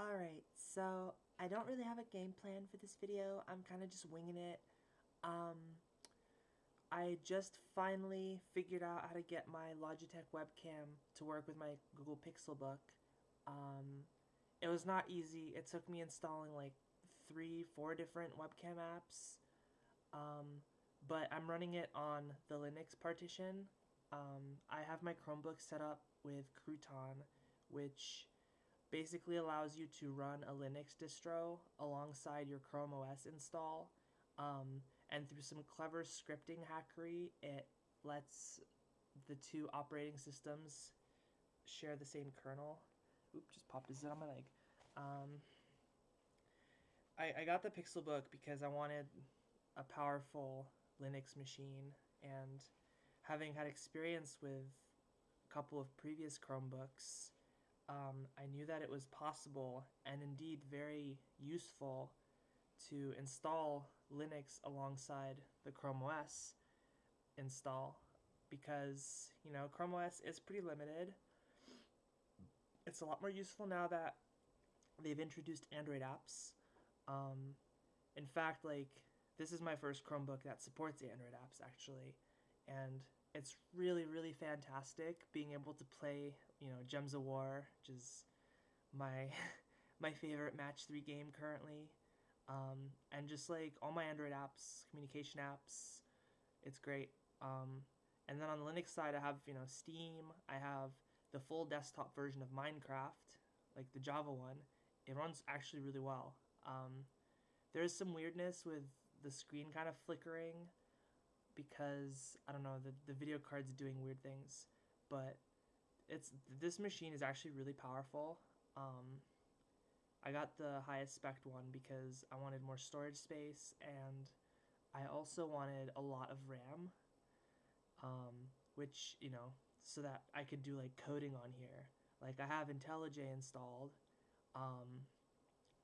Alright, so I don't really have a game plan for this video. I'm kind of just winging it. Um, I just finally figured out how to get my Logitech webcam to work with my Google Pixelbook. Um, it was not easy. It took me installing like three, four different webcam apps. Um, but I'm running it on the Linux partition. Um, I have my Chromebook set up with Crouton, which basically allows you to run a Linux distro alongside your Chrome OS install. Um, and through some clever scripting hackery, it lets the two operating systems share the same kernel. Oop, just popped a zit on my leg. Um, I, I got the Pixelbook because I wanted a powerful Linux machine and having had experience with a couple of previous Chromebooks, um, I knew that it was possible and indeed very useful to install Linux alongside the Chrome OS install because, you know, Chrome OS is pretty limited. It's a lot more useful now that they've introduced Android apps. Um, in fact, like, this is my first Chromebook that supports Android apps, actually. And it's really, really fantastic being able to play, you know, Gems of War, which is my my favorite match three game currently. Um, and just like all my Android apps, communication apps, it's great. Um, and then on the Linux side, I have you know Steam. I have the full desktop version of Minecraft, like the Java one. It runs actually really well. Um, there's some weirdness with the screen kind of flickering because I don't know the the video card's doing weird things, but it's this machine is actually really powerful. Um, I got the highest spec one because I wanted more storage space and I also wanted a lot of RAM, um, which you know so that I could do like coding on here. Like I have IntelliJ installed. Um,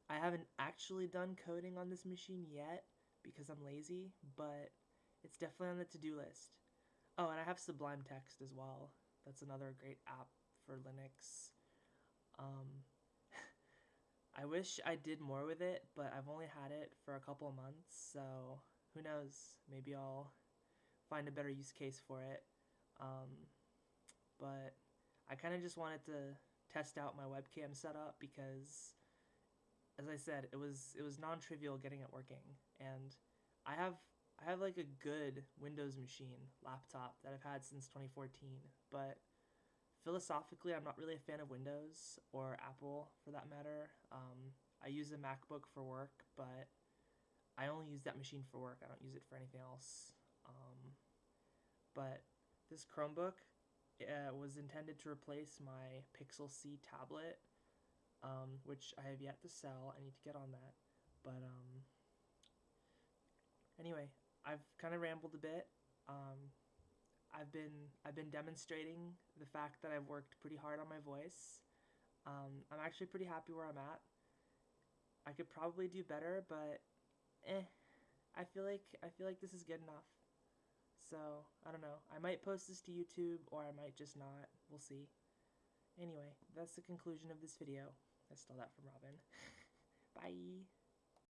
I haven't actually done coding on this machine yet because I'm lazy, but it's definitely on the to-do list. Oh, and I have Sublime Text as well. That's another great app for Linux. Um, I wish I did more with it, but I've only had it for a couple of months, so who knows? Maybe I'll find a better use case for it. Um, but I kind of just wanted to test out my webcam setup because, as I said, it was it was non-trivial getting it working, and I have I have like a good Windows machine laptop that I've had since 2014, but philosophically, I'm not really a fan of Windows or Apple for that matter. Um, I use a MacBook for work, but I only use that machine for work. I don't use it for anything else. Um, but this Chromebook uh, was intended to replace my Pixel C tablet, um, which I have yet to sell. I need to get on that. But um, anyway, I've kind of rambled a bit. Um, I've been I've been demonstrating the fact that I've worked pretty hard on my voice. Um, I'm actually pretty happy where I'm at. I could probably do better, but eh, I feel like I feel like this is good enough. So I don't know. I might post this to YouTube or I might just not. We'll see. Anyway, that's the conclusion of this video. I stole that from Robin. Bye.